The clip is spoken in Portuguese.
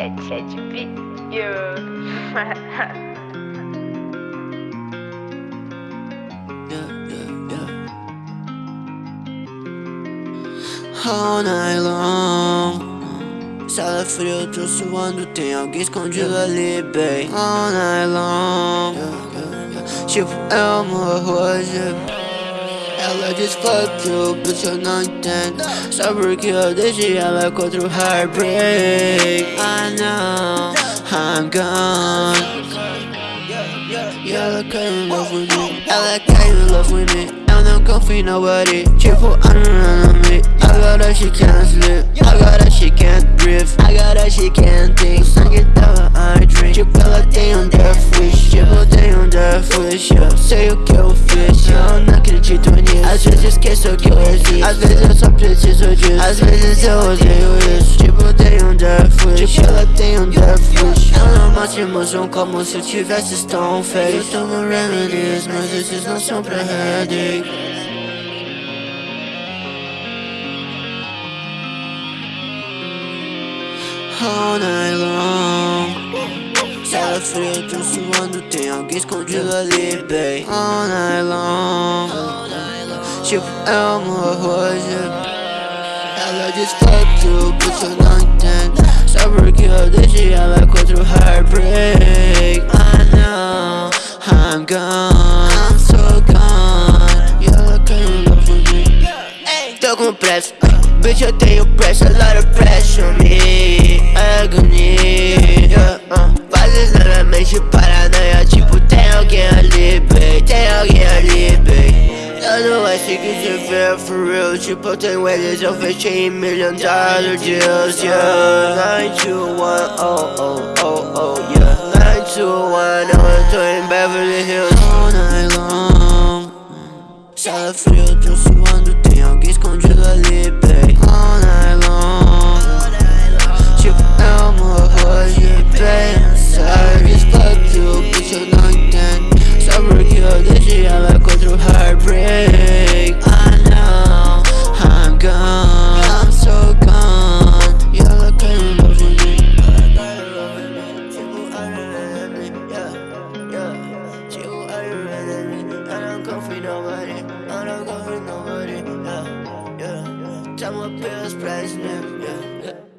chat, chat, video. All night long. Sala fria, eu tô suando Tem alguém escondido ali, bem All night long. Tipo, eu morro hoje ela diz fuck you, bitch eu não entendo. Só porque eu deixei ela contra o heartbreak E ela caiu in love with me Ela caiu in love with me Eu não confio em nobody Tipo, I don't on me Agora she can't sleep Agora she can't breathe Agora she can't think Sangue dela I drink Tipo, ela tem um death wish Tipo, tem um death wish Eu sei o que eu fiz Eu não acredito nisso às vezes esqueço que eu existo Às vezes eu só preciso disso Às vezes eu odeio isso Tipo, tem um death wish. Tipo, ela tem um death wish Mostro emoção como se eu tivesse stone face Eu tomo remedies, mas esses não são pra headache All night long. Fria, eu tô suando Tem alguém escondido ali, babe. All night long. Tipo, eu morro hoje Ela diz fuck you, bitch, eu não entendo Só porque eu deixei ela contra o heartbreak. I know, I'm gone. I'm so gone. E ela caiu in love with me Tô com pressa Bitch, eu tenho pressa, a lot of pressure secrets are fair for real. She put ten wedges of 15 million dollar deals, yeah. 921, oh, oh, oh, oh, yeah. 921, I'm doing Beverly Hills All night long Sala frio, tô suando, tem alguém escondido ali, babe. All night long. Tipo, é uma rosa, babe. Toma pills, president, yeah, yeah.